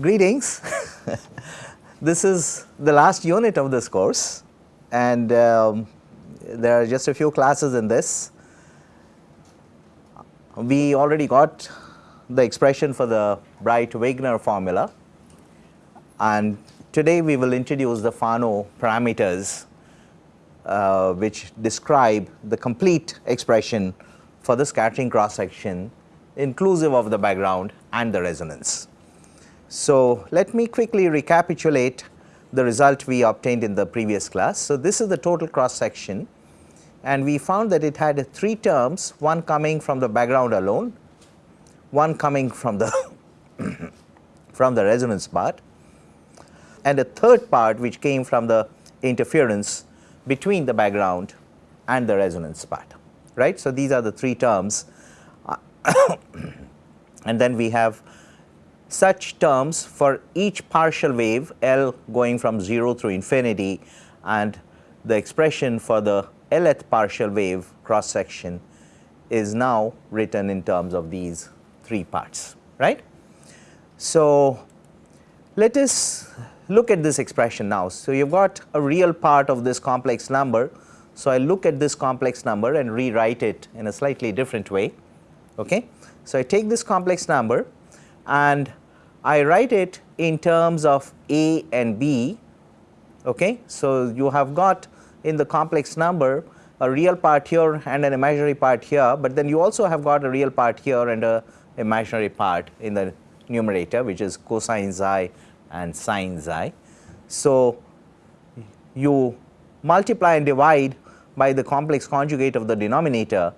Greetings. this is the last unit of this course and um, there are just a few classes in this. We already got the expression for the Breit-Wigner formula and today we will introduce the Fano parameters uh, which describe the complete expression for the scattering cross section inclusive of the background and the resonance. So, let me quickly recapitulate the result we obtained in the previous class. So, this is the total cross section and we found that it had three terms, one coming from the background alone, one coming from the from the resonance part and a third part which came from the interference between the background and the resonance part, right. So, these are the three terms and then we have such terms for each partial wave L going from 0 through infinity and the expression for the Lth partial wave cross section is now written in terms of these three parts, right. So, let us look at this expression now. So, you have got a real part of this complex number. So, I look at this complex number and rewrite it in a slightly different way. Okay. So, I take this complex number and I write it in terms of A and B. Okay. So, you have got in the complex number a real part here and an imaginary part here, but then you also have got a real part here and a imaginary part in the numerator which is cosine xi and sine xi. So, you multiply and divide by the complex conjugate of the denominator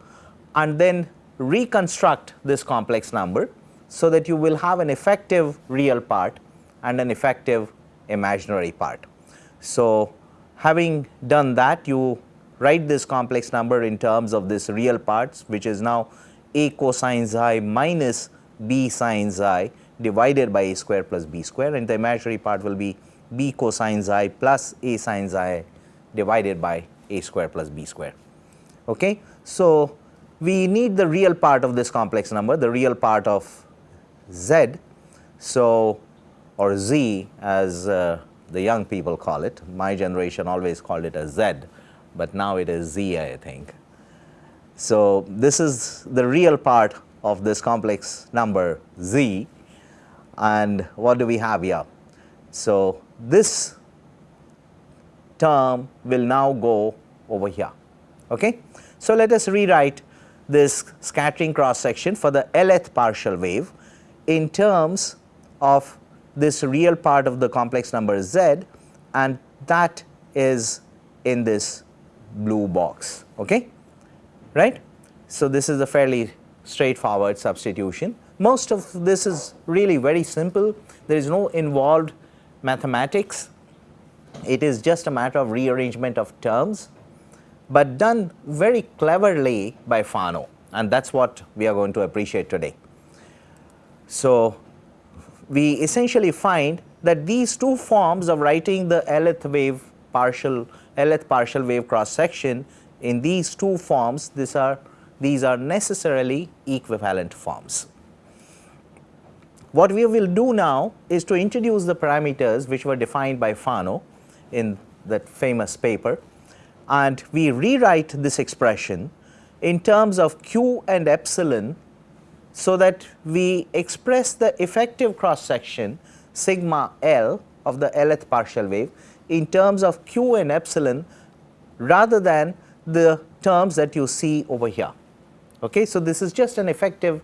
and then reconstruct this complex number so that you will have an effective real part and an effective imaginary part. So, having done that you write this complex number in terms of this real parts which is now a cosine xi minus b sine xi divided by a square plus b square and the imaginary part will be b cosine xi plus a sine xi divided by a square plus b square. Okay. So, we need the real part of this complex number, the real part of Z. So, or Z as uh, the young people call it, my generation always called it as Z, but now it is Z I think. So, this is the real part of this complex number Z and what do we have here? So, this term will now go over here. Okay? So, let us rewrite this scattering cross section for the Lth partial wave in terms of this real part of the complex number z and that is in this blue box okay? Right? So this is a fairly straightforward substitution. Most of this is really very simple. There is no involved mathematics. It is just a matter of rearrangement of terms but done very cleverly by Fano and that is what we are going to appreciate today. So, we essentially find that these two forms of writing the Lth wave partial Lth partial wave cross section in these two forms these are these are necessarily equivalent forms. What we will do now is to introduce the parameters which were defined by Fano in that famous paper and we rewrite this expression in terms of q and epsilon so that we express the effective cross section sigma L of the Lth partial wave in terms of q and epsilon rather than the terms that you see over here. Okay. So, this is just an effective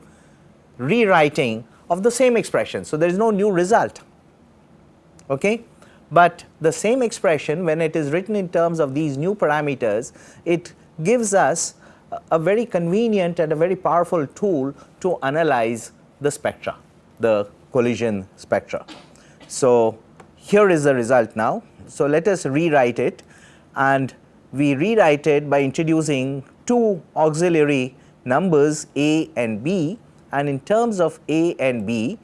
rewriting of the same expression. So, there is no new result. Okay. But the same expression when it is written in terms of these new parameters, it gives us a very convenient and a very powerful tool to analyze the spectra, the collision spectra. So, here is the result now. So, let us rewrite it and we rewrite it by introducing two auxiliary numbers a and b and in terms of a and b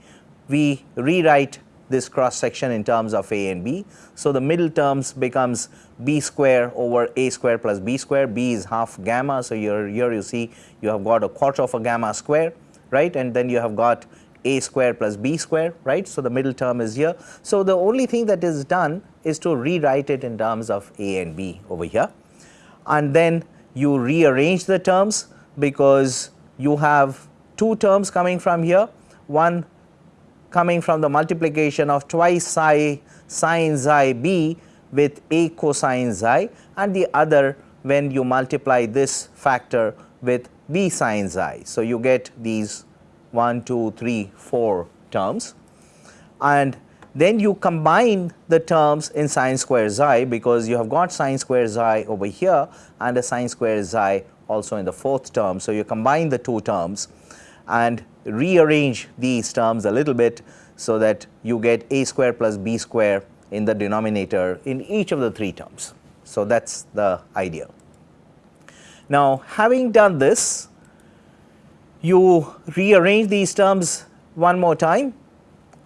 we rewrite this cross section in terms of a and b. So, the middle terms becomes b square over a square plus b square, b is half gamma. So, here, here you see you have got a quarter of a gamma square right and then you have got a square plus b square, right. So, the middle term is here. So, the only thing that is done is to rewrite it in terms of a and b over here and then you rearrange the terms because you have two terms coming from here, one coming from the multiplication of twice psi sine xi b with a cosine xi and the other when you multiply this factor with b sine xi. So, you get these 1, 2, 3, 4 terms and then you combine the terms in sine square xi because you have got sine square xi over here and a sine square xi also in the fourth term. So, you combine the two terms and rearrange these terms a little bit so that you get a square plus b square in the denominator in each of the three terms. So, that is the idea. Now, having done this, you rearrange these terms one more time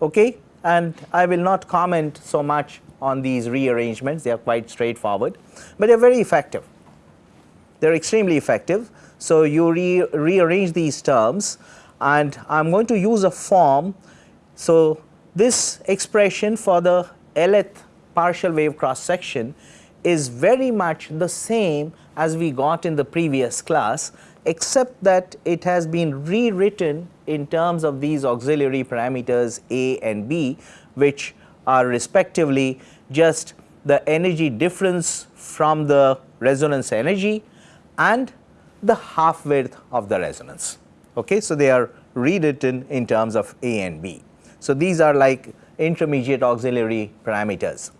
okay, and I will not comment so much on these rearrangements, they are quite straightforward, but they are very effective. They are extremely effective. So, you re rearrange these terms and I am going to use a form. So, this expression for the Lth partial wave cross section is very much the same as we got in the previous class except that it has been rewritten in terms of these auxiliary parameters A and B which are respectively just the energy difference from the resonance energy and the half width of the resonance. Okay? So, they are rewritten in terms of A and B. So, these are like intermediate auxiliary parameters.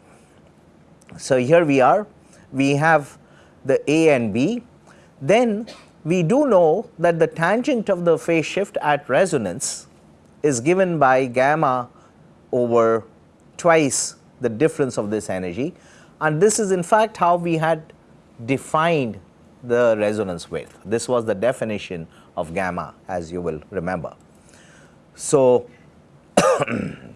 So, here we are we have the A and B then we do know that the tangent of the phase shift at resonance is given by gamma over twice the difference of this energy and this is in fact how we had defined the resonance width. This was the definition of gamma as you will remember. So,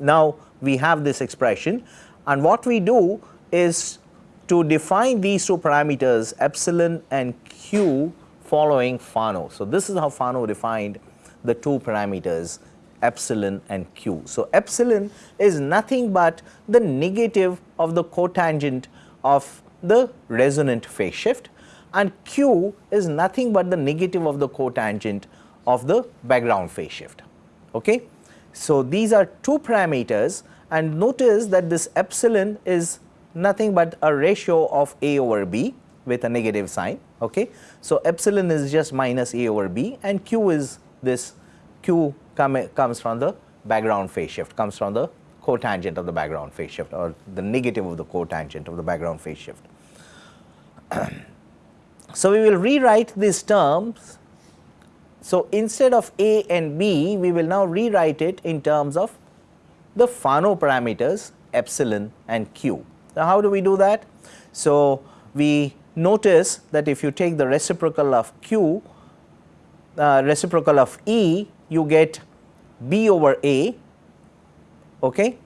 now we have this expression and what we do is to define these two parameters epsilon and q following Fano. So, this is how Fano defined the two parameters epsilon and q. So, epsilon is nothing but the negative of the cotangent of the resonant phase shift and q is nothing but the negative of the cotangent of the background phase shift. Okay? So, these are two parameters and notice that this epsilon is nothing but a ratio of a over b with a negative sign. Okay. So, epsilon is just minus a over b and q is this q come, comes from the background phase shift comes from the cotangent of the background phase shift or the negative of the cotangent of the background phase shift. so, we will rewrite these terms. So, instead of a and b we will now rewrite it in terms of the Fano parameters epsilon and q. Now, how do we do that? So, we notice that if you take the reciprocal of q, uh, reciprocal of E, you get B over A okay?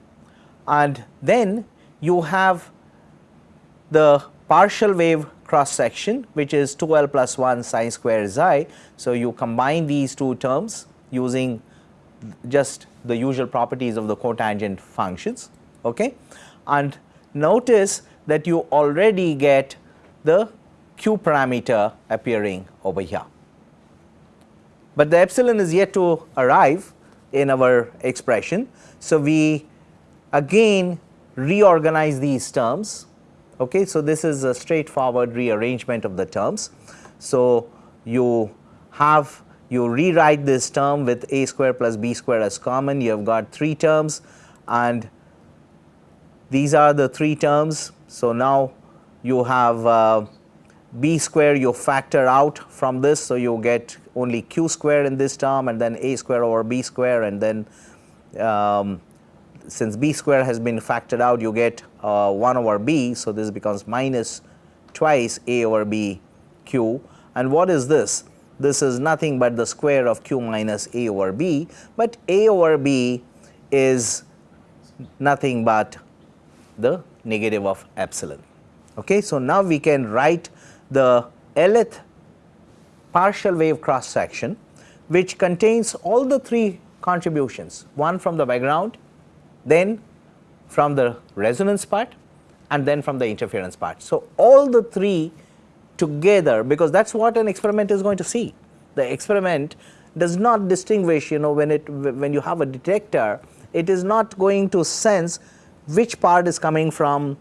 and then you have the partial wave cross section which is 2L plus 1 sine square xi. So, you combine these two terms using just the usual properties of the cotangent functions okay? and notice that you already get the q parameter appearing over here. But the epsilon is yet to arrive in our expression. So, we again reorganize these terms. Okay. So, this is a straightforward rearrangement of the terms. So, you have you rewrite this term with a square plus b square as common you have got 3 terms and these are the 3 terms. So, now you have uh, b square you factor out from this. So, you get only q square in this term and then a square over b square and then um, since b square has been factored out you get uh, 1 over b. So, this becomes minus twice a over b q and what is this? This is nothing but the square of q minus a over b, but a over b is nothing but the negative of epsilon. Okay. So, now we can write the Lth partial wave cross section which contains all the three contributions, one from the background, then from the resonance part and then from the interference part. So, all the three together because that is what an experiment is going to see. The experiment does not distinguish you know when it when you have a detector it is not going to sense which part is coming from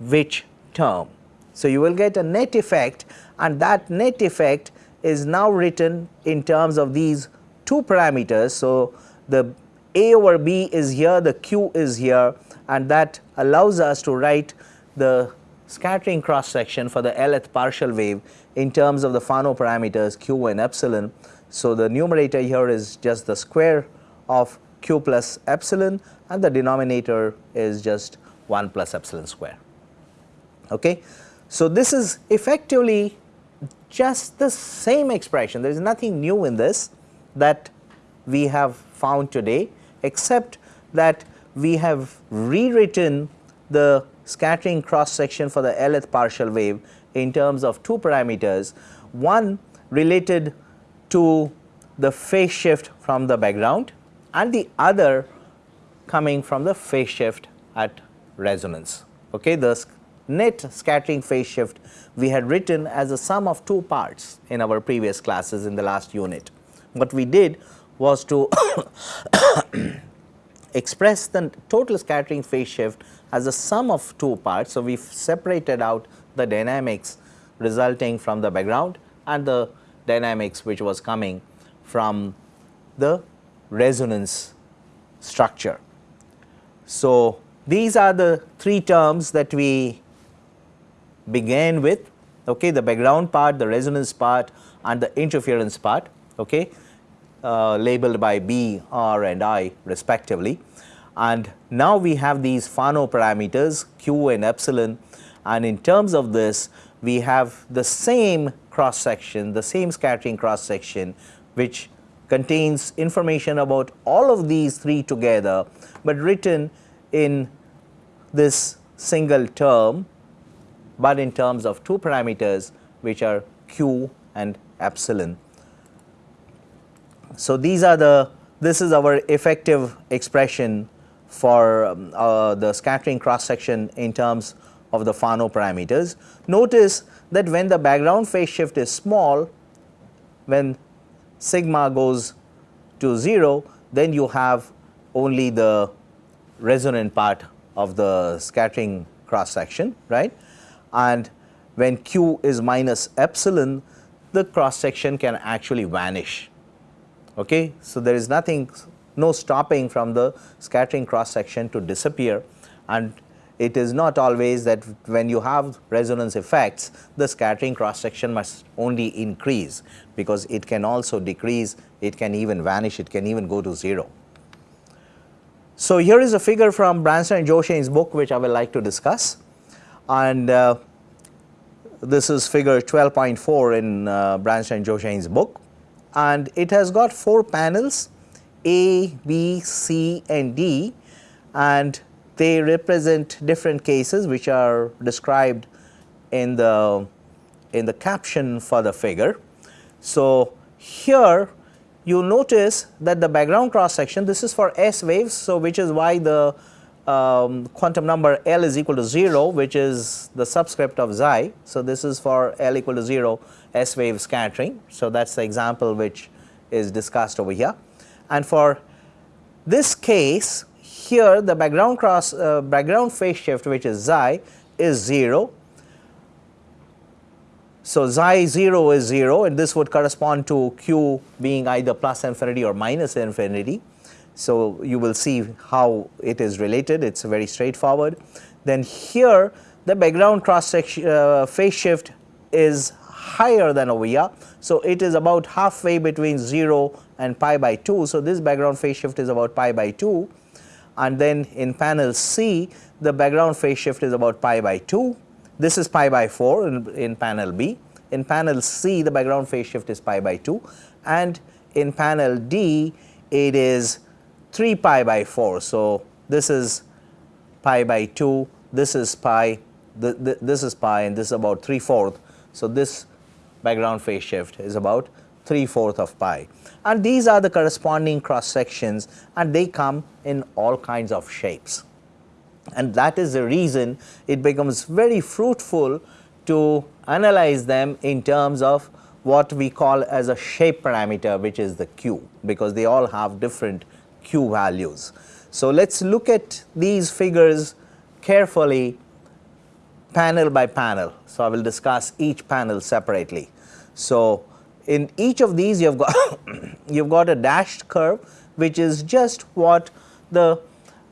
which term. So, you will get a net effect and that net effect is now written in terms of these two parameters. So, the A over B is here, the Q is here and that allows us to write the scattering cross section for the Lth partial wave in terms of the Fano parameters Q and epsilon. So, the numerator here is just the square of Q plus epsilon and the denominator is just 1 plus epsilon square. Okay. So, this is effectively just the same expression there is nothing new in this that we have found today except that we have rewritten the scattering cross section for the Lth partial wave in terms of two parameters one related to the phase shift from the background and the other coming from the phase shift at resonance. Okay, the net scattering phase shift we had written as a sum of two parts in our previous classes in the last unit. What we did was to express the total scattering phase shift as a sum of two parts. So, we separated out the dynamics resulting from the background and the dynamics which was coming from the resonance structure. So, these are the three terms that we began with okay, the background part, the resonance part and the interference part okay, uh, labeled by B, R and I respectively. And now we have these Fano parameters Q and epsilon and in terms of this we have the same cross section, the same scattering cross section which contains information about all of these three together, but written in this single term, but in terms of two parameters which are q and epsilon. So, these are the this is our effective expression for um, uh, the scattering cross section in terms of the Fano parameters. Notice that when the background phase shift is small, when sigma goes to 0, then you have only the resonant part of the scattering cross section, right. And when q is minus epsilon, the cross section can actually vanish. Okay. So, there is nothing, no stopping from the scattering cross section to disappear and it is not always that when you have resonance effects, the scattering cross section must only increase because it can also decrease, it can even vanish, it can even go to 0. So, here is a figure from Bransden and Joachain's book which I would like to discuss and uh, this is figure 12.4 in uh, Bransden and Joachain's book and it has got 4 panels A, B, C and D and they represent different cases which are described in the in the caption for the figure. So, here you notice that the background cross section this is for S waves. So, which is why the um, quantum number L is equal to 0 which is the subscript of xi. So, this is for L equal to 0 S wave scattering. So, that is the example which is discussed over here. And for this case here the background cross uh, background phase shift which is xi is 0. So, xi 0 is 0 and this would correspond to q being either plus infinity or minus infinity. So, you will see how it is related it is very straightforward. Then here the background cross section uh, phase shift is higher than over here. So, it is about halfway between 0 and pi by 2. So, this background phase shift is about pi by 2 and then in panel C the background phase shift is about pi by 2. This is pi by 4 in, in panel B. In panel C the background phase shift is pi by 2 and in panel D it is 3 pi by 4. So, this is pi by 2, this is pi, the, the, this is pi and this is about 3 fourth. So, this background phase shift is about 3 fourth of pi and these are the corresponding cross sections and they come in all kinds of shapes. And that is the reason it becomes very fruitful to analyze them in terms of what we call as a shape parameter which is the q because they all have different q values. So, let us look at these figures carefully panel by panel. So, I will discuss each panel separately. So, in each of these you have got you have got a dashed curve which is just what the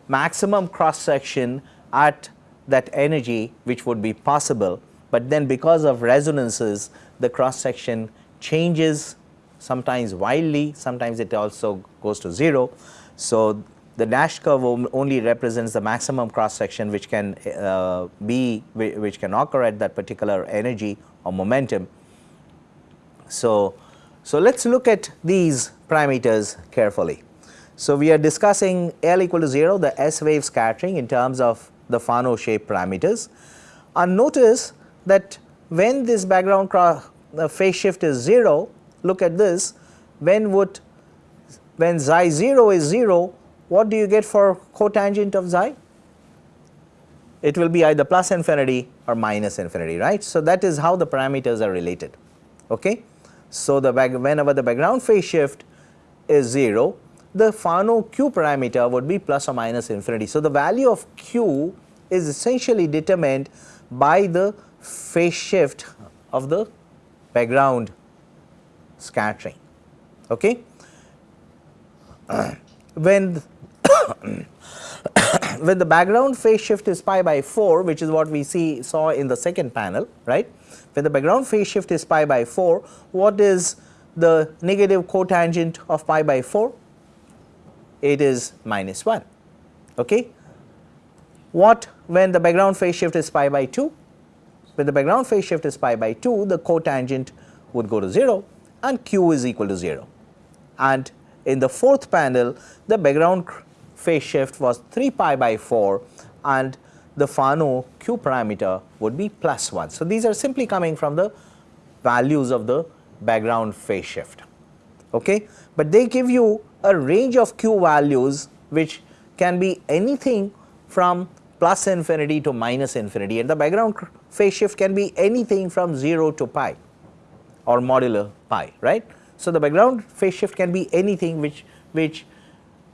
maximum cross section at that energy which would be possible, but then because of resonances the cross section changes sometimes wildly, sometimes it also goes to 0. So, the dashed curve only represents the maximum cross section which can uh, be which can occur at that particular energy or momentum. So, so let us look at these parameters carefully. So, we are discussing L equal to 0 the S wave scattering in terms of the Fano shape parameters and notice that when this background uh, phase shift is 0 look at this when would when xi 0 is 0 what do you get for cotangent of xi? It will be either plus infinity or minus infinity right. So, that is how the parameters are related. Okay. So, the back, whenever the background phase shift is 0 the Fano q parameter would be plus or minus infinity. So, the value of q is essentially determined by the phase shift of the background scattering. Okay. when when the background phase shift is pi by 4 which is what we see saw in the second panel right? When the background phase shift is pi by 4 what is the negative cotangent of pi by 4 it is minus 1 okay? What when the background phase shift is pi by 2 when the background phase shift is pi by 2 the cotangent would go to 0 and q is equal to 0 and in the fourth panel the background phase shift was 3 pi by 4 and the Fano q parameter would be plus 1. So, these are simply coming from the values of the background phase shift, okay. but they give you a range of q values which can be anything from plus infinity to minus infinity and the background phase shift can be anything from 0 to pi or modular pi right. So, the background phase shift can be anything which which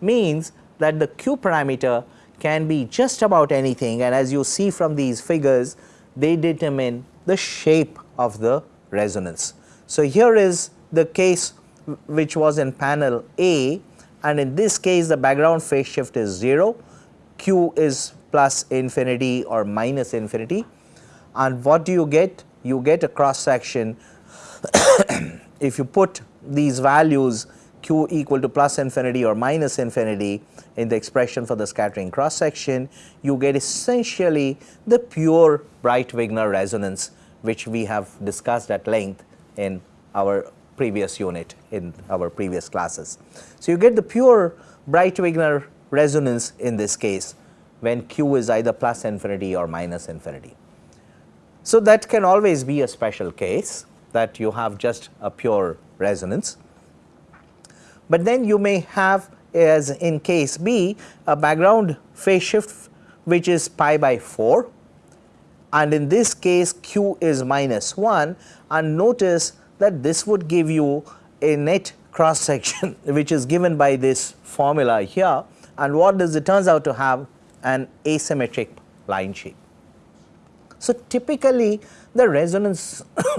means that the q parameter can be just about anything. And as you see from these figures they determine the shape of the resonance. So, here is the case which was in panel A. And in this case the background phase shift is 0, q is plus infinity or minus infinity. And what do you get? You get a cross section. If you put these values q equal to plus infinity or minus infinity in the expression for the scattering cross section, you get essentially the pure Breit-Wigner resonance which we have discussed at length in our previous unit in our previous classes. So, you get the pure Breit-Wigner resonance in this case when q is either plus infinity or minus infinity. So, that can always be a special case that you have just a pure resonance. But then you may have as in case B a background phase shift which is pi by 4 and in this case q is minus 1 and notice that this would give you a net cross section which is given by this formula here. And what does it turns out to have? An asymmetric line shape. So, typically the resonance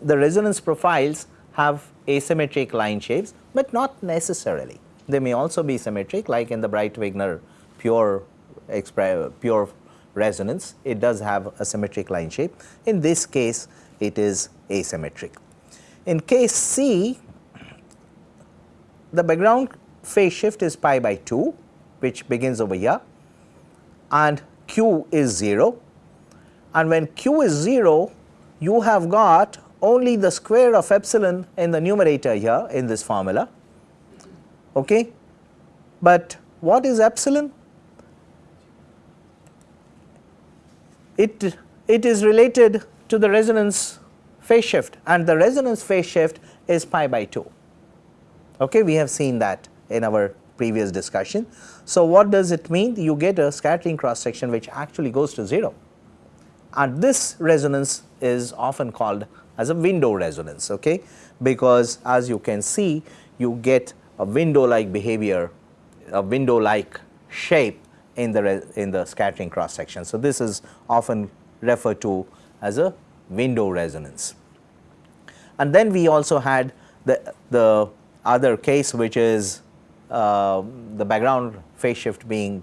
the resonance profiles have asymmetric line shapes, but not necessarily. They may also be symmetric like in the Breit-Wigner pure pure resonance, it does have a symmetric line shape. In this case, it is asymmetric. In case C, the background phase shift is pi by 2 which begins over here and q is 0 and when q is 0 you have got only the square of epsilon in the numerator here in this formula. Okay. But what is epsilon? It, it is related to the resonance phase shift and the resonance phase shift is pi by 2. Okay, we have seen that in our previous discussion. So, what does it mean? You get a scattering cross section which actually goes to 0 and this resonance is often called as a window resonance okay, because as you can see you get a window like behavior, a window like shape in the in the scattering cross section. So, this is often referred to as a window resonance. And then we also had the, the other case which is uh, the background phase shift being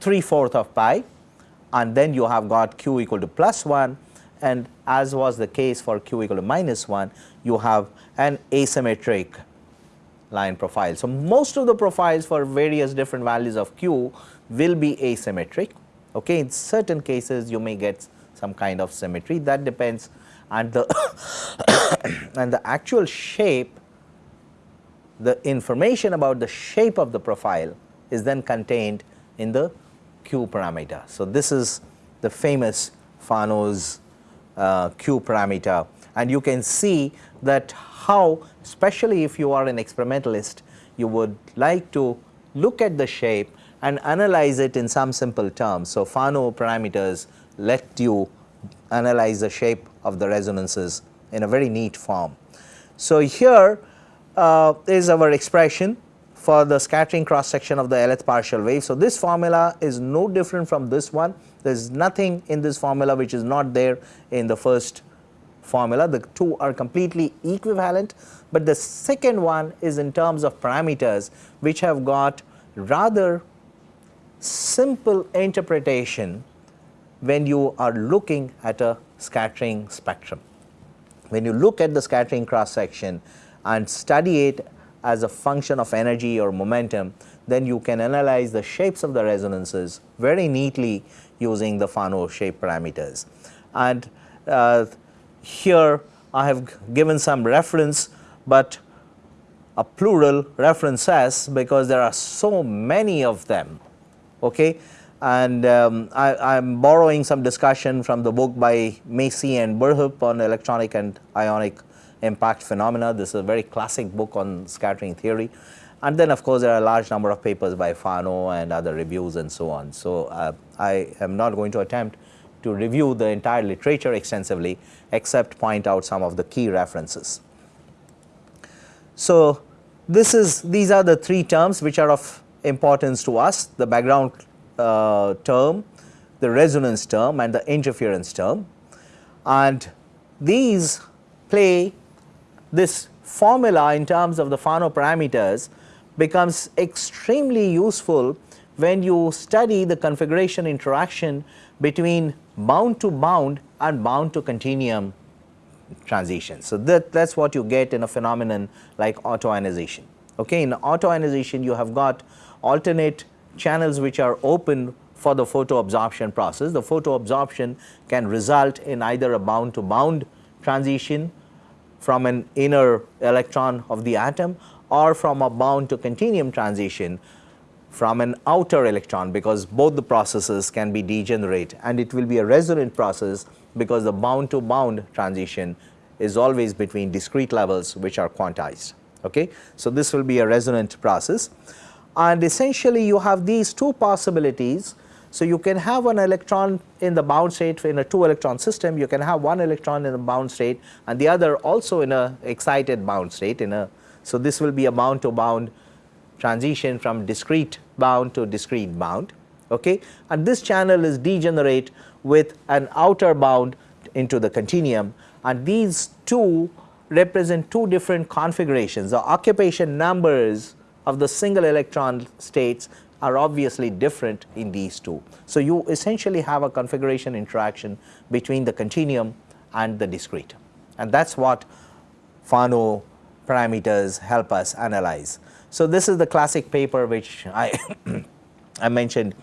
3 fourth of pi and then you have got q equal to plus 1 and as was the case for q equal to minus 1 you have an asymmetric line profile. So, most of the profiles for various different values of q will be asymmetric. Okay. In certain cases you may get some kind of symmetry that depends and the and the actual shape the information about the shape of the profile is then contained in the q parameter. So, this is the famous Fano's uh, q parameter and you can see that how especially if you are an experimentalist you would like to look at the shape and analyze it in some simple terms. So, Fano parameters let you analyze the shape of the resonances in a very neat form. So, here uh, is our expression for the scattering cross section of the Lth partial wave. So, this formula is no different from this one there is nothing in this formula which is not there in the first formula the two are completely equivalent, but the second one is in terms of parameters which have got rather simple interpretation when you are looking at a scattering spectrum. When you look at the scattering cross section and study it as a function of energy or momentum, then you can analyze the shapes of the resonances very neatly using the Fano shape parameters. And uh, here I have given some reference, but a plural references because there are so many of them. Okay? And um, I am borrowing some discussion from the book by Massey and Burhop on electronic and ionic impact phenomena. This is a very classic book on scattering theory. And then of course, there are a large number of papers by Fano and other reviews and so on. So, uh, I am not going to attempt to review the entire literature extensively except point out some of the key references. So, this is these are the three terms which are of importance to us the background uh, term, the resonance term and the interference term and these play this formula in terms of the Fano parameters becomes extremely useful when you study the configuration interaction between bound to bound and bound to continuum transitions. So, that that is what you get in a phenomenon like autoionization. Okay. In autoionization you have got alternate channels which are open for the photo absorption process. The photo absorption can result in either a bound to bound transition from an inner electron of the atom or from a bound to continuum transition from an outer electron because both the processes can be degenerate and it will be a resonant process because the bound to bound transition is always between discrete levels which are quantized. Okay? So, this will be a resonant process and essentially you have these two possibilities. So, you can have an electron in the bound state in a 2 electron system, you can have one electron in the bound state and the other also in a excited bound state in a. So, this will be a bound to bound transition from discrete bound to discrete bound okay and this channel is degenerate with an outer bound into the continuum and these two represent two different configurations the occupation numbers of the single electron states are obviously different in these two. So, you essentially have a configuration interaction between the continuum and the discrete and that is what Fano parameters help us analyze. So, this is the classic paper which I, I mentioned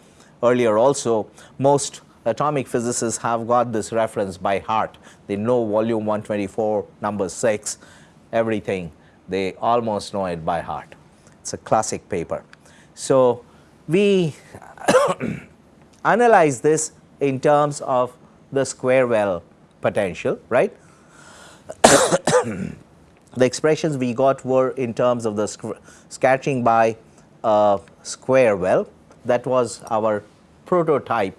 earlier also most atomic physicists have got this reference by heart. They know volume 124 number 6 everything they almost know it by heart. It is a classic paper. So, we analyze this in terms of the square well potential right the expressions we got were in terms of the scattering by a square well that was our prototype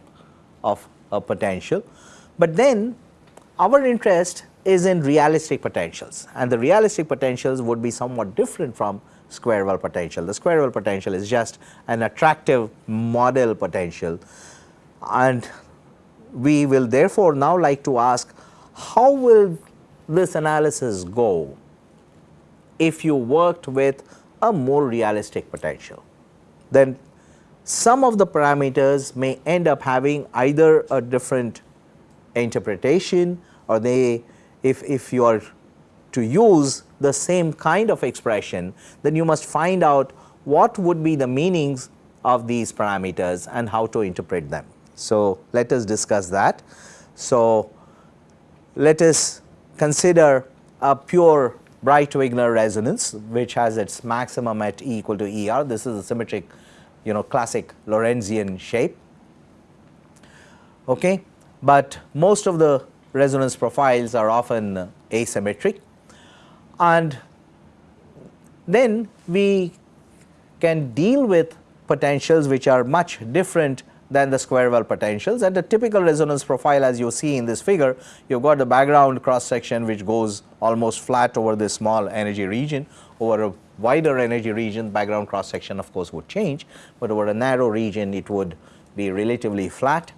of a potential. But then our interest is in realistic potentials and the realistic potentials would be somewhat different from square well potential. The square well potential is just an attractive model potential and we will therefore now like to ask how will this analysis go if you worked with a more realistic potential. Then some of the parameters may end up having either a different interpretation or they if, if you are to use the same kind of expression then you must find out what would be the meanings of these parameters and how to interpret them. So, let us discuss that. So, let us consider a pure Breit-Wigner resonance which has its maximum at E equal to E r. This is a symmetric you know classic Lorentzian shape. Okay. But most of the resonance profiles are often asymmetric and then we can deal with potentials which are much different than the square well potentials. And the typical resonance profile as you see in this figure you have got the background cross section which goes almost flat over this small energy region. Over a wider energy region background cross section of course would change, but over a narrow region it would be relatively flat.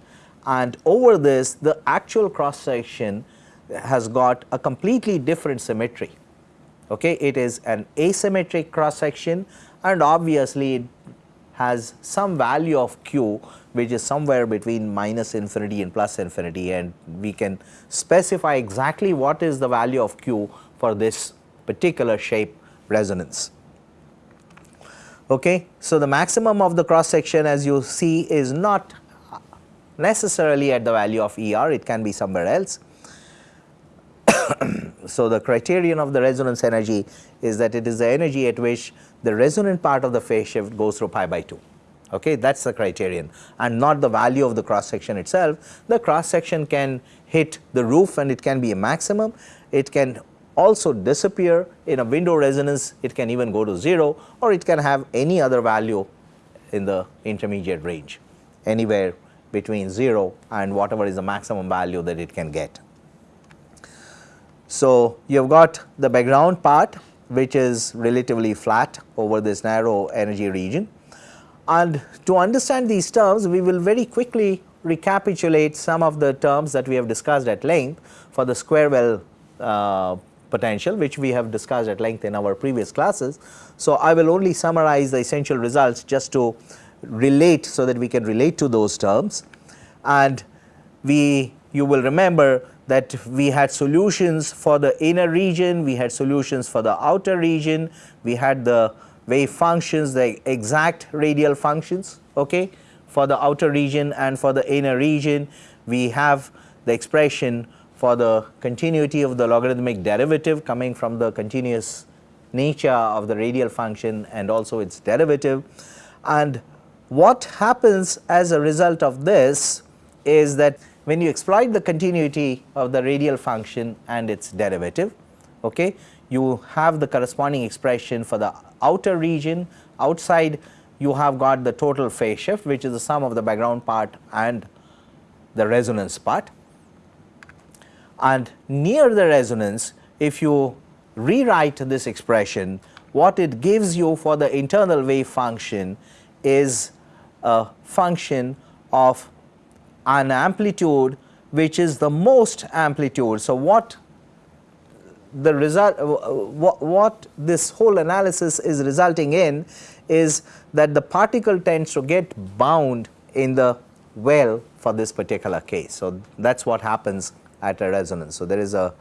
And over this the actual cross section has got a completely different symmetry. Okay. It is an asymmetric cross section and obviously it has some value of q which is somewhere between minus infinity and plus infinity and we can specify exactly what is the value of q for this particular shape resonance. Okay. So, the maximum of the cross section as you see is not necessarily at the value of E r, it can be somewhere else. so, the criterion of the resonance energy is that it is the energy at which the resonant part of the phase shift goes through pi by 2 okay that is the criterion. And not the value of the cross section itself. The cross section can hit the roof and it can be a maximum, it can also disappear in a window resonance. It can even go to 0 or it can have any other value in the intermediate range. Anywhere between 0 and whatever is the maximum value that it can get. So, you have got the background part which is relatively flat over this narrow energy region and to understand these terms we will very quickly recapitulate some of the terms that we have discussed at length for the square well uh, potential which we have discussed at length in our previous classes. So, I will only summarize the essential results just to relate so that we can relate to those terms and we you will remember that we had solutions for the inner region, we had solutions for the outer region, we had the wave functions the exact radial functions okay for the outer region and for the inner region. We have the expression for the continuity of the logarithmic derivative coming from the continuous nature of the radial function and also its derivative. And what happens as a result of this is that when you exploit the continuity of the radial function and its derivative okay you have the corresponding expression for the outer region. Outside you have got the total phase shift which is the sum of the background part and the resonance part. And near the resonance if you rewrite this expression what it gives you for the internal wave function is a function of an amplitude which is the most amplitude. So, what the result uh, what, what this whole analysis is resulting in is that the particle tends to get bound in the well for this particular case. So, that is what happens at a resonance. So, there is a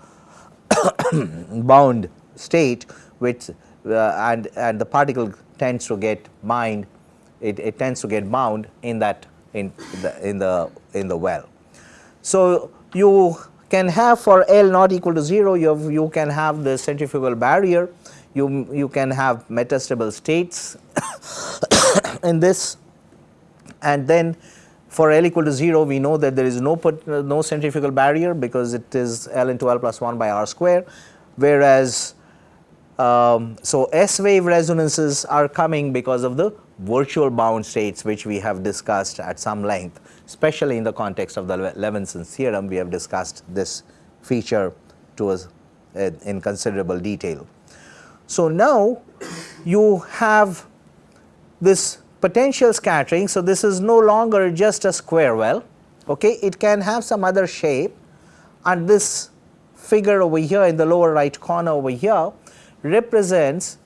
bound state which uh, and and the particle tends to get mined it, it tends to get bound in that in the in the in the well. So, you can have for L not equal to 0 you, have, you can have the centrifugal barrier, you, you can have metastable states in this and then for L equal to 0 we know that there is no, no centrifugal barrier because it is L into L plus 1 by R square whereas um, so S wave resonances are coming because of the virtual bound states which we have discussed at some length especially in the context of the Levinson's theorem we have discussed this feature uh, in considerable detail. So, now you have this potential scattering. So, this is no longer just a square well, okay. it can have some other shape and this figure over here in the lower right corner over here represents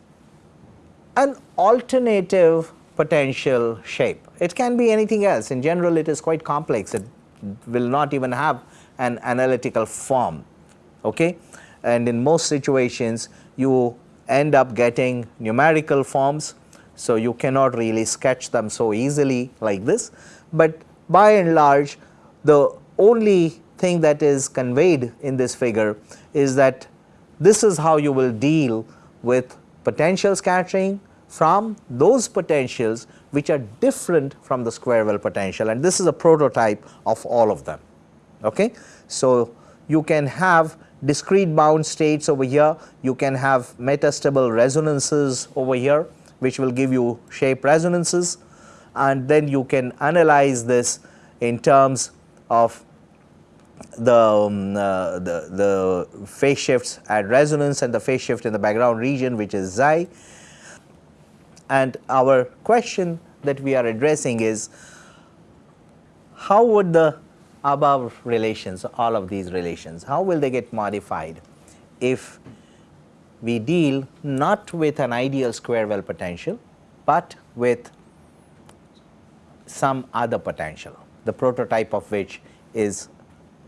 an alternative potential shape. It can be anything else. In general it is quite complex. It will not even have an analytical form okay? And in most situations you end up getting numerical forms. So, you cannot really sketch them so easily like this, but by and large the only thing that is conveyed in this figure is that this is how you will deal with potential scattering from those potentials which are different from the square well potential and this is a prototype of all of them. Okay? So, you can have discrete bound states over here, you can have metastable resonances over here which will give you shape resonances and then you can analyze this in terms of the, um, uh, the, the phase shifts at resonance and the phase shift in the background region which is xi. And our question that we are addressing is how would the above relations, all of these relations, how will they get modified if we deal not with an ideal square well potential, but with some other potential, the prototype of which is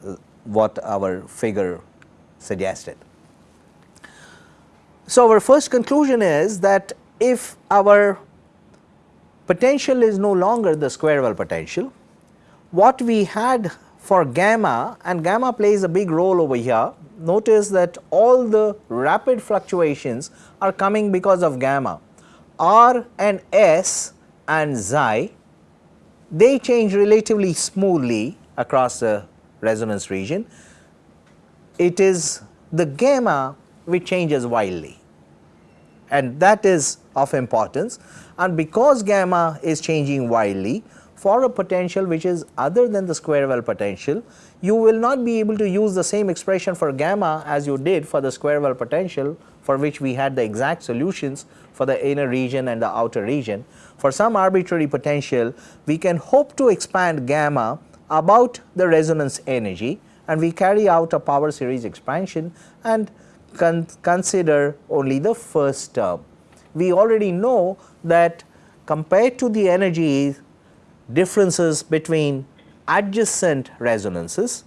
uh, what our figure suggested. So, our first conclusion is that if our potential is no longer the square well potential, what we had for gamma and gamma plays a big role over here. Notice that all the rapid fluctuations are coming because of gamma. R and S and xi they change relatively smoothly across the resonance region. It is the gamma which changes wildly and that is of importance and because gamma is changing wildly for a potential which is other than the square well potential, you will not be able to use the same expression for gamma as you did for the square well potential for which we had the exact solutions for the inner region and the outer region. For some arbitrary potential, we can hope to expand gamma about the resonance energy and we carry out a power series expansion and con consider only the first term. We already know that compared to the energies differences between adjacent resonances,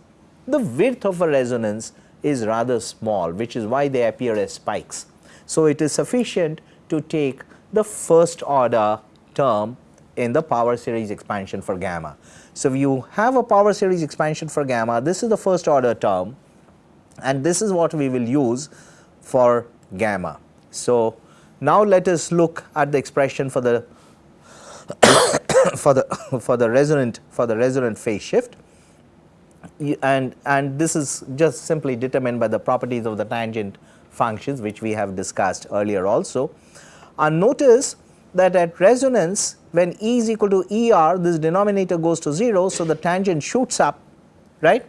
the width of a resonance is rather small which is why they appear as spikes. So, it is sufficient to take the first order term in the power series expansion for gamma. So, you have a power series expansion for gamma, this is the first order term and this is what we will use for gamma. So, now let us look at the expression for the for the for the resonant for the resonant phase shift and and this is just simply determined by the properties of the tangent functions which we have discussed earlier also. And notice that at resonance when E is equal to E r this denominator goes to 0. So, the tangent shoots up right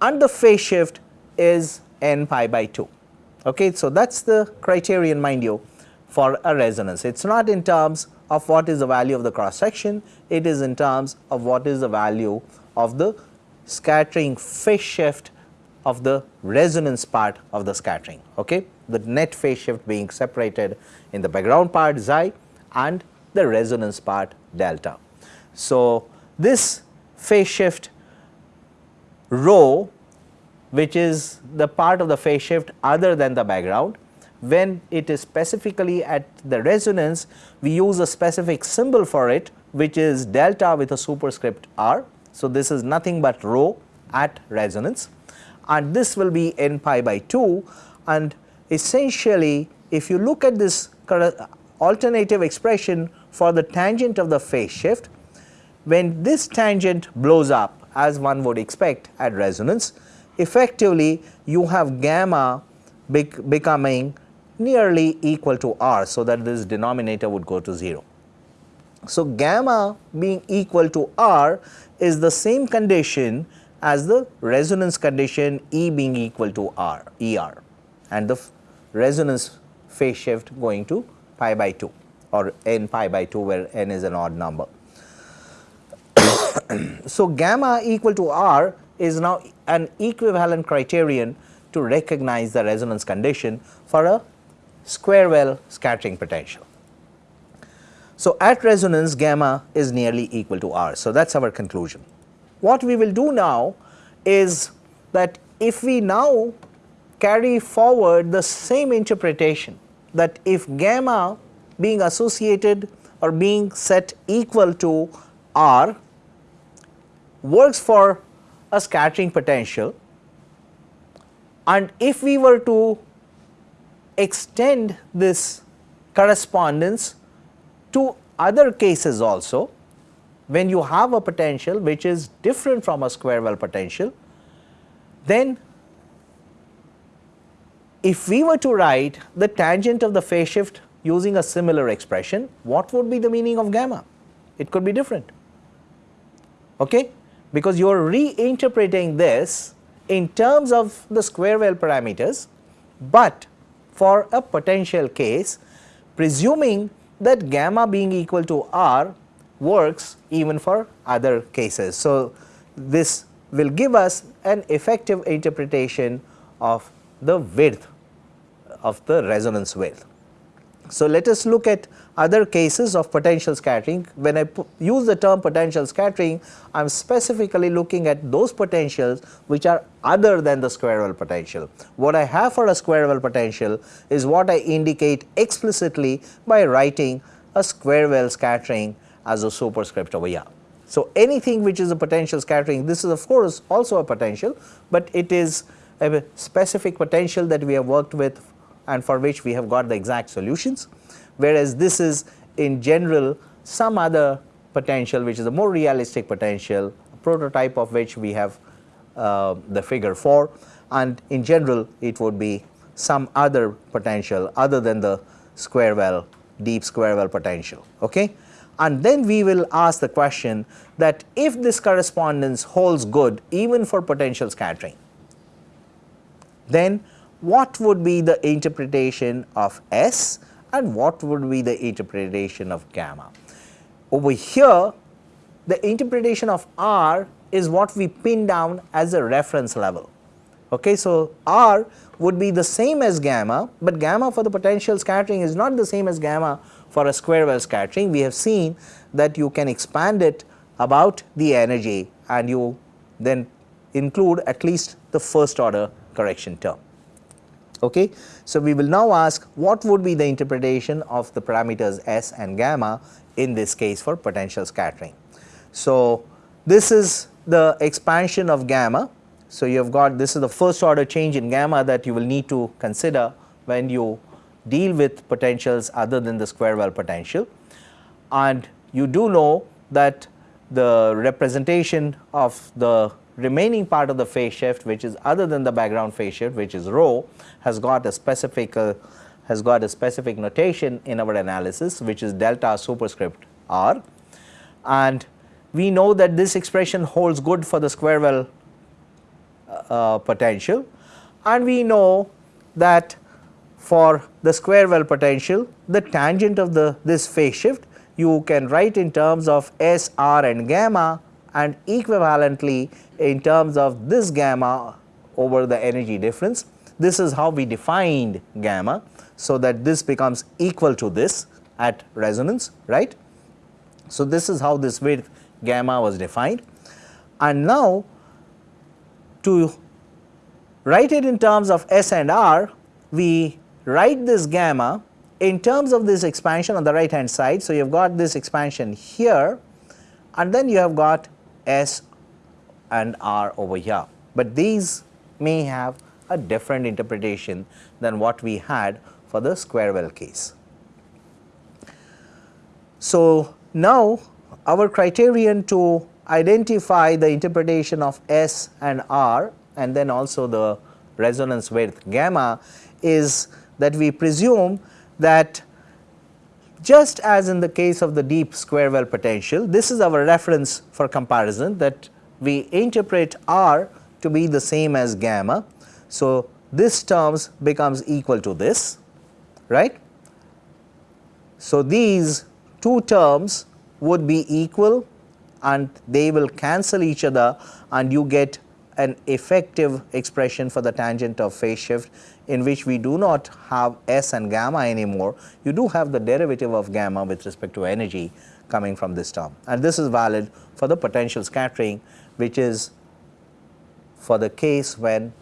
and the phase shift is n pi by 2. Okay. So, that is the criterion mind you for a resonance it is not in terms of what is the value of the cross section, it is in terms of what is the value of the scattering phase shift of the resonance part of the scattering. Okay? The net phase shift being separated in the background part xi and the resonance part delta. So, this phase shift rho which is the part of the phase shift other than the background. When it is specifically at the resonance we use a specific symbol for it which is delta with a superscript r. So, this is nothing but rho at resonance. And this will be n pi by 2 and essentially if you look at this alternative expression for the tangent of the phase shift when this tangent blows up as one would expect at resonance, effectively you have gamma bec becoming nearly equal to r. So, that this denominator would go to 0. So, gamma being equal to r is the same condition as the resonance condition E being equal to R, ER and the resonance phase shift going to pi by 2 or n pi by 2 where n is an odd number. so, gamma equal to R is now an equivalent criterion to recognize the resonance condition for a square well scattering potential. So, at resonance gamma is nearly equal to R. So, that is our conclusion. What we will do now is that if we now carry forward the same interpretation that if gamma being associated or being set equal to R works for a scattering potential. And if we were to extend this correspondence to other cases also when you have a potential which is different from a square well potential then if we were to write the tangent of the phase shift using a similar expression what would be the meaning of gamma? It could be different. Okay because you are reinterpreting this in terms of the square well parameters, but for a potential case presuming that gamma being equal to r works even for other cases. So, this will give us an effective interpretation of the width of the resonance width. So, let us look at other cases of potential scattering. When I use the term potential scattering, I am specifically looking at those potentials which are other than the square well potential. What I have for a square well potential is what I indicate explicitly by writing a square well scattering as a superscript over here. So, anything which is a potential scattering, this is of course also a potential, but it is a specific potential that we have worked with and for which we have got the exact solutions, whereas this is in general some other potential which is a more realistic potential, prototype of which we have uh, the figure for and in general it would be some other potential other than the square well, deep square well potential. Okay? And then we will ask the question that if this correspondence holds good even for potential scattering, then what would be the interpretation of S and what would be the interpretation of gamma. Over here the interpretation of R is what we pin down as a reference level. Okay, so, R would be the same as gamma, but gamma for the potential scattering is not the same as gamma for a square well scattering. We have seen that you can expand it about the energy and you then include at least the first order correction term. Okay. So, we will now ask what would be the interpretation of the parameters S and gamma in this case for potential scattering. So, this is the expansion of gamma. So, you have got this is the first order change in gamma that you will need to consider when you deal with potentials other than the square well potential. And you do know that the representation of the remaining part of the phase shift which is other than the background phase shift which is rho has got a specific uh, has got a specific notation in our analysis which is delta superscript r. And we know that this expression holds good for the square well uh, potential. And we know that for the square well potential the tangent of the this phase shift you can write in terms of S, R and gamma and equivalently in terms of this gamma over the energy difference. This is how we defined gamma. So, that this becomes equal to this at resonance right. So, this is how this width gamma was defined and now to write it in terms of S and R we write this gamma in terms of this expansion on the right hand side. So, you have got this expansion here and then you have got S and R over here, but these may have a different interpretation than what we had for the square well case. So, now our criterion to identify the interpretation of S and R and then also the resonance width gamma is that we presume that just as in the case of the deep square well potential, this is our reference for comparison that we interpret R to be the same as gamma. So, this terms becomes equal to this right. So, these two terms would be equal and they will cancel each other and you get an effective expression for the tangent of phase shift in which we do not have S and gamma anymore, you do have the derivative of gamma with respect to energy coming from this term. And this is valid for the potential scattering which is for the case when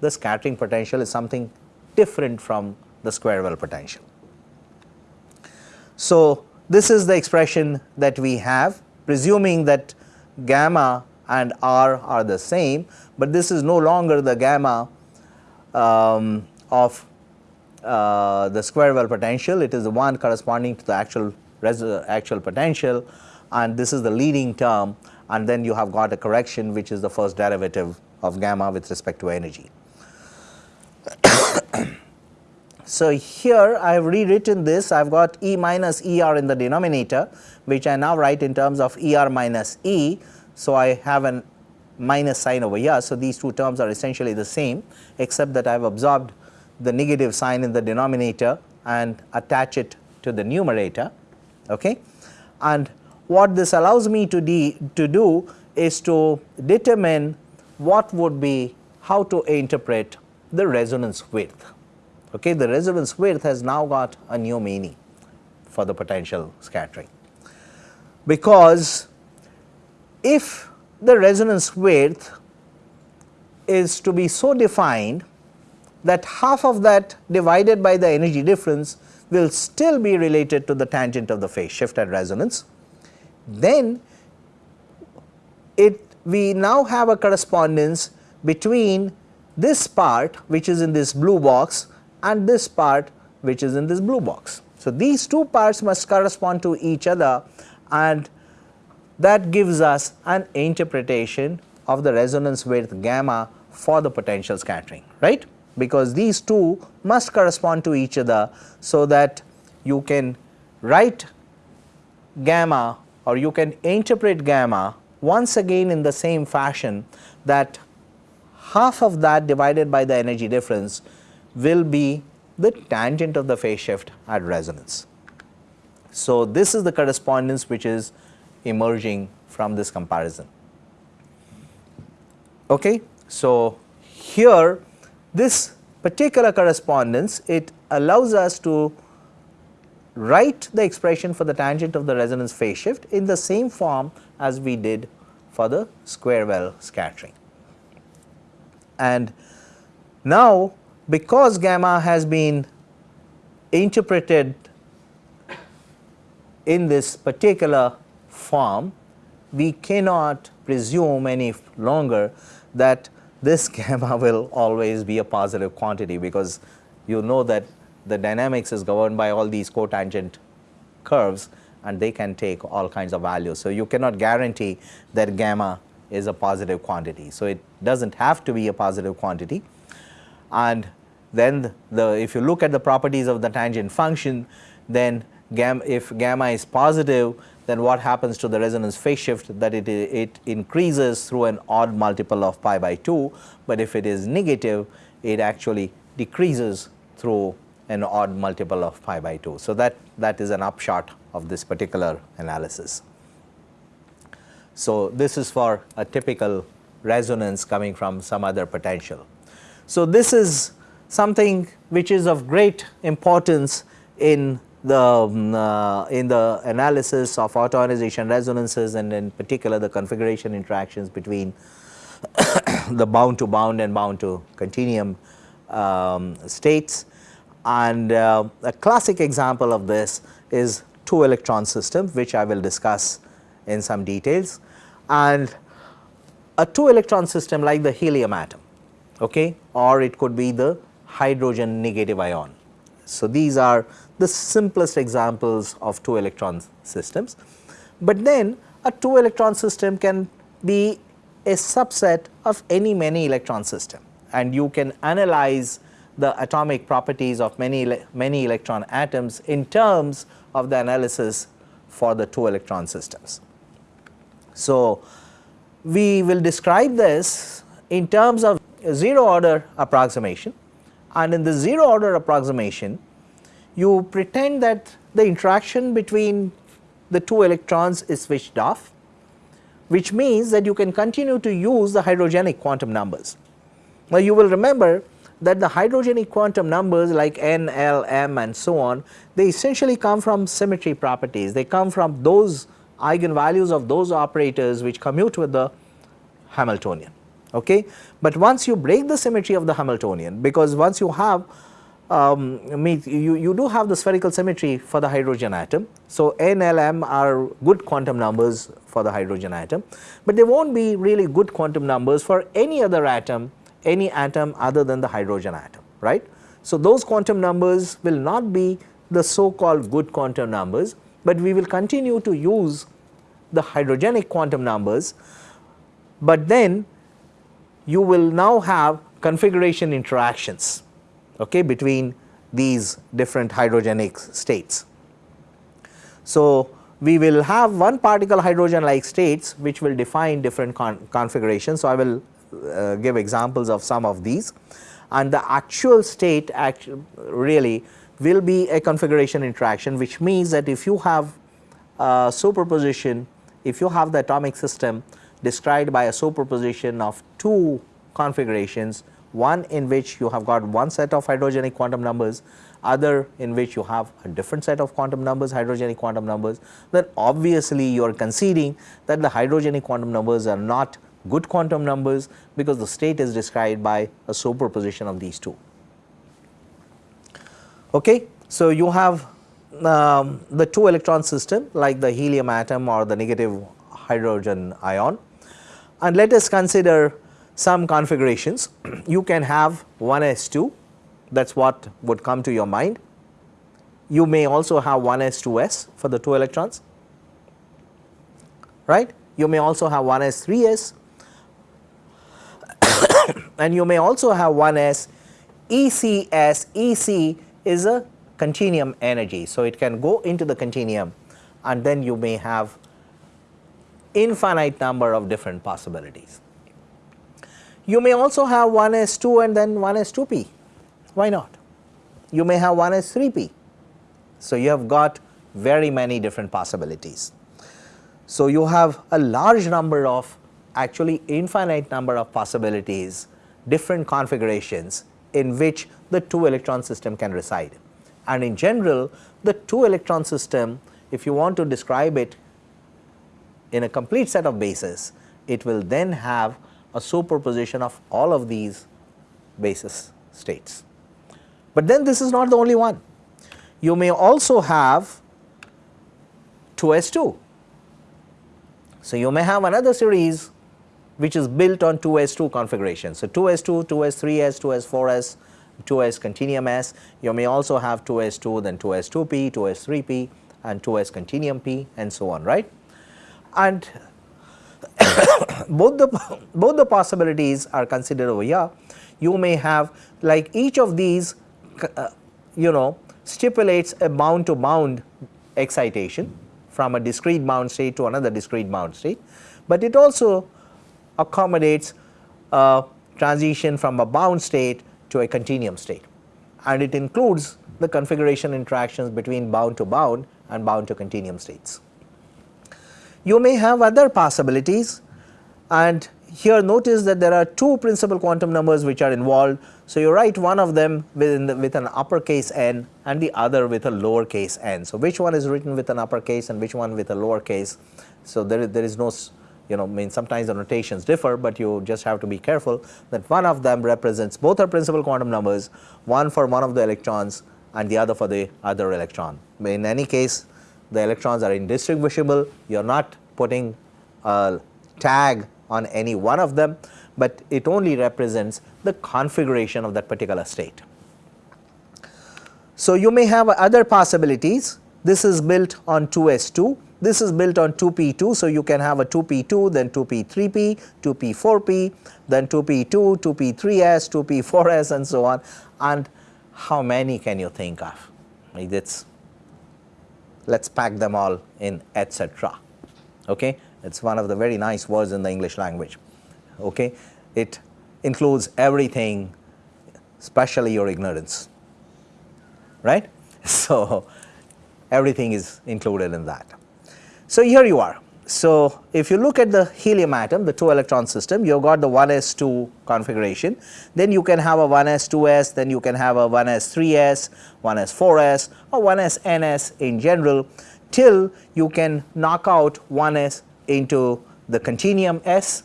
the scattering potential is something different from the square well potential. So, this is the expression that we have presuming that gamma and r are the same, but this is no longer the gamma um, of uh, the square well potential, it is the one corresponding to the actual actual potential and this is the leading term and then you have got a correction which is the first derivative of gamma with respect to energy. so, here I have rewritten this I have got E minus ER in the denominator which I now write in terms of ER minus E. So, I have an minus sign over here. So, these two terms are essentially the same except that I have absorbed the negative sign in the denominator and attach it to the numerator. Okay. And what this allows me to, to do is to determine what would be how to interpret the resonance width. Okay. The resonance width has now got a new meaning for the potential scattering, because if the resonance width is to be so defined that half of that divided by the energy difference will still be related to the tangent of the phase shift at resonance, then it we now have a correspondence between this part which is in this blue box and this part which is in this blue box. So, these two parts must correspond to each other and that gives us an interpretation of the resonance width gamma for the potential scattering right because these two must correspond to each other so that you can write gamma or you can interpret gamma once again in the same fashion that half of that divided by the energy difference will be the tangent of the phase shift at resonance. So, this is the correspondence which is emerging from this comparison. Okay. So, here this particular correspondence it allows us to write the expression for the tangent of the resonance phase shift in the same form as we did for the square well scattering. And now because gamma has been interpreted in this particular form, we cannot presume any longer that this gamma will always be a positive quantity because you know that the dynamics is governed by all these cotangent curves and they can take all kinds of values. So, you cannot guarantee that gamma is a positive quantity. So, it does not have to be a positive quantity and then the if you look at the properties of the tangent function then gamma if gamma is positive then what happens to the resonance phase shift that it, it increases through an odd multiple of pi by 2, but if it is negative it actually decreases through an odd multiple of pi by 2. So, that, that is an upshot of this particular analysis. So, this is for a typical resonance coming from some other potential. So, this is something which is of great importance in the um, uh, in the analysis of auto-ionization resonances and in particular the configuration interactions between the bound to bound and bound to continuum um, states. And uh, a classic example of this is two electron system which I will discuss in some details. And a two electron system like the helium atom okay or it could be the hydrogen negative ion. So, these are the simplest examples of two electron systems, but then a 2 electron system can be a subset of any many electron system. And you can analyze the atomic properties of many many electron atoms in terms of the analysis for the 2 electron systems. So, we will describe this in terms of 0 order approximation and in the 0 order approximation you pretend that the interaction between the 2 electrons is switched off which means that you can continue to use the hydrogenic quantum numbers. Now, you will remember that the hydrogenic quantum numbers like n, l, m and so on they essentially come from symmetry properties they come from those eigenvalues of those operators which commute with the Hamiltonian. Okay. But once you break the symmetry of the Hamiltonian because once you have um, you, you do have the spherical symmetry for the hydrogen atom. So, n, l, m are good quantum numbers for the hydrogen atom, but they not be really good quantum numbers for any other atom, any atom other than the hydrogen atom, right. So, those quantum numbers will not be the so called good quantum numbers, but we will continue to use the hydrogenic quantum numbers, but then you will now have configuration interactions okay, between these different hydrogenic states. So, we will have one particle hydrogen like states which will define different con configurations. So, I will uh, give examples of some of these. And the actual state actu really will be a configuration interaction which means that if you have a superposition, if you have the atomic system described by a superposition of two configurations, one in which you have got one set of hydrogenic quantum numbers, other in which you have a different set of quantum numbers, hydrogenic quantum numbers, then obviously you are conceding that the hydrogenic quantum numbers are not good quantum numbers because the state is described by a superposition of these two. Okay. So, you have um, the 2 electron system like the helium atom or the negative hydrogen ion and let us consider some configurations. you can have 1s2 that is what would come to your mind. You may also have 1s2s for the 2 electrons right. You may also have 1s3s and you may also have 1s ECS EC is a continuum energy. So, it can go into the continuum and then you may have infinite number of different possibilities. You may also have 1s2 and then 1s2p, why not? You may have 1s3p. So, you have got very many different possibilities. So, you have a large number of actually infinite number of possibilities, different configurations in which the 2 electron system can reside. And in general, the 2 electron system, if you want to describe it in a complete set of bases, it will then have a superposition of all of these basis states. But then this is not the only one. You may also have 2s2. So, you may have another series which is built on 2s2 configuration. So, 2s2, 2s3s, 2s4s, 2s continuum s. You may also have 2s2 then 2s2p, 2s3p and 2s continuum p and so on right. And both the both the possibilities are considered over here. You may have like each of these uh, you know stipulates a bound to bound excitation from a discrete bound state to another discrete bound state, but it also accommodates a transition from a bound state to a continuum state and it includes the configuration interactions between bound to bound and bound to continuum states. You may have other possibilities and here notice that there are two principal quantum numbers which are involved. So, you write one of them the, with an uppercase n and the other with a lowercase n. So, which one is written with an uppercase and which one with a lowercase. So, there there is no you know I mean sometimes the notations differ, but you just have to be careful that one of them represents both are principal quantum numbers one for one of the electrons and the other for the other electron. In any case the electrons are indistinguishable you are not putting a tag on any one of them, but it only represents the configuration of that particular state. So, you may have other possibilities this is built on 2s2 this is built on 2p2. So, you can have a 2p2 then 2p3p, 2p4p, then 2p2, 2p3s, 2p4s and so on and how many can you think of? It's let us pack them all in etc. Okay? It is one of the very nice words in the English language. Okay? It includes everything especially your ignorance right. So, everything is included in that. So, here you are. So, if you look at the helium atom the 2 electron system you have got the 1s2 configuration then you can have a 1s2s then you can have a 1s3s, 1s4s or 1sns in general till you can knock out 1s into the continuum s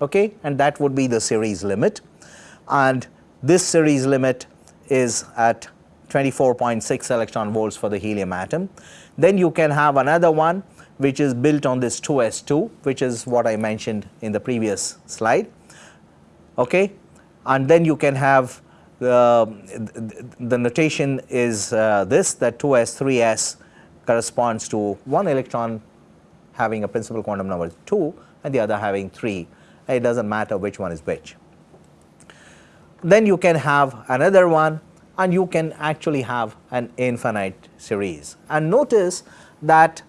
okay and that would be the series limit and this series limit is at 24.6 electron volts for the helium atom. Then you can have another one which is built on this 2s2 which is what I mentioned in the previous slide okay and then you can have uh, the notation is uh, this that 2s 3s corresponds to one electron having a principal quantum number 2 and the other having 3 it does not matter which one is which. Then you can have another one and you can actually have an infinite series. And notice that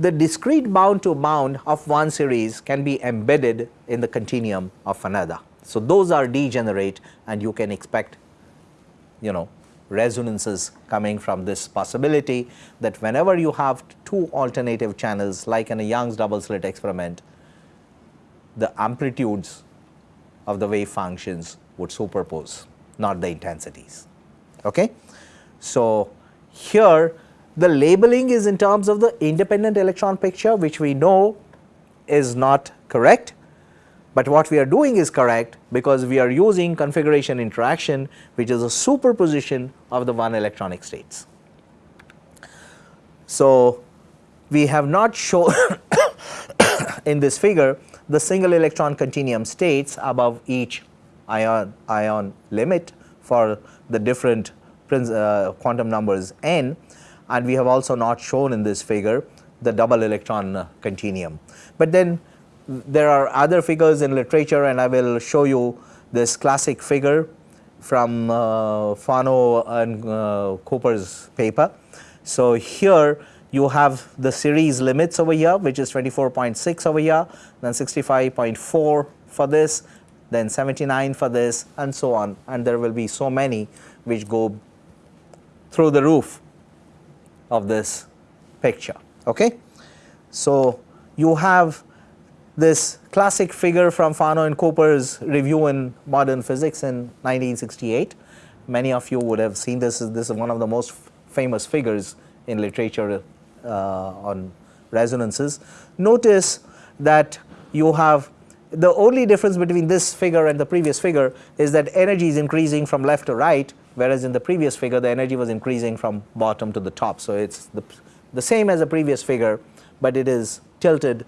the discrete bound to bound of one series can be embedded in the continuum of another. So, those are degenerate and you can expect you know resonances coming from this possibility that whenever you have two alternative channels like in a Young's double slit experiment, the amplitudes of the wave functions would superpose not the intensities. Okay. So, here the labeling is in terms of the independent electron picture which we know is not correct, but what we are doing is correct because we are using configuration interaction which is a superposition of the one electronic states. So, we have not shown in this figure the single electron continuum states above each ion, ion limit for the different uh, quantum numbers n and we have also not shown in this figure the double electron continuum. But then there are other figures in literature and I will show you this classic figure from uh, Fano and uh, Cooper's paper. So, here you have the series limits over here which is 24.6 over here, then 65.4 for this, then 79 for this and so on and there will be so many which go through the roof of this picture. Okay? So, you have this classic figure from Fano and Cooper's review in modern physics in 1968. Many of you would have seen this, this is one of the most famous figures in literature uh, on resonances. Notice that you have the only difference between this figure and the previous figure is that energy is increasing from left to right whereas in the previous figure the energy was increasing from bottom to the top. So, it is the, the same as the previous figure, but it is tilted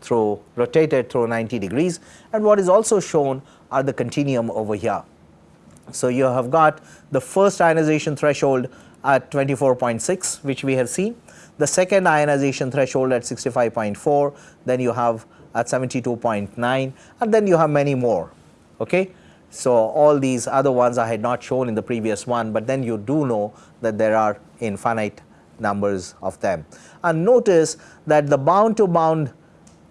through rotated through 90 degrees and what is also shown are the continuum over here. So, you have got the first ionization threshold at 24.6 which we have seen, the second ionization threshold at 65.4, then you have at 72.9 and then you have many more. Okay? So, all these other ones I had not shown in the previous one, but then you do know that there are infinite numbers of them. And notice that the bound to bound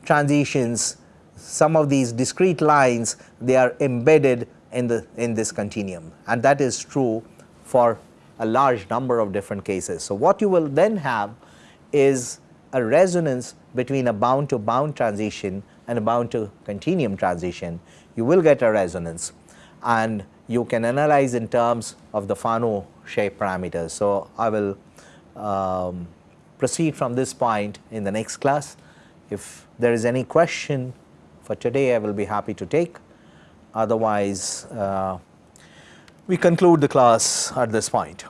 transitions, some of these discrete lines, they are embedded in the in this continuum and that is true for a large number of different cases. So, what you will then have is a resonance between a bound to bound transition and a bound to continuum transition. You will get a resonance and you can analyze in terms of the Fano shape parameters. So, I will um, proceed from this point in the next class. If there is any question for today, I will be happy to take. Otherwise, uh, we conclude the class at this point.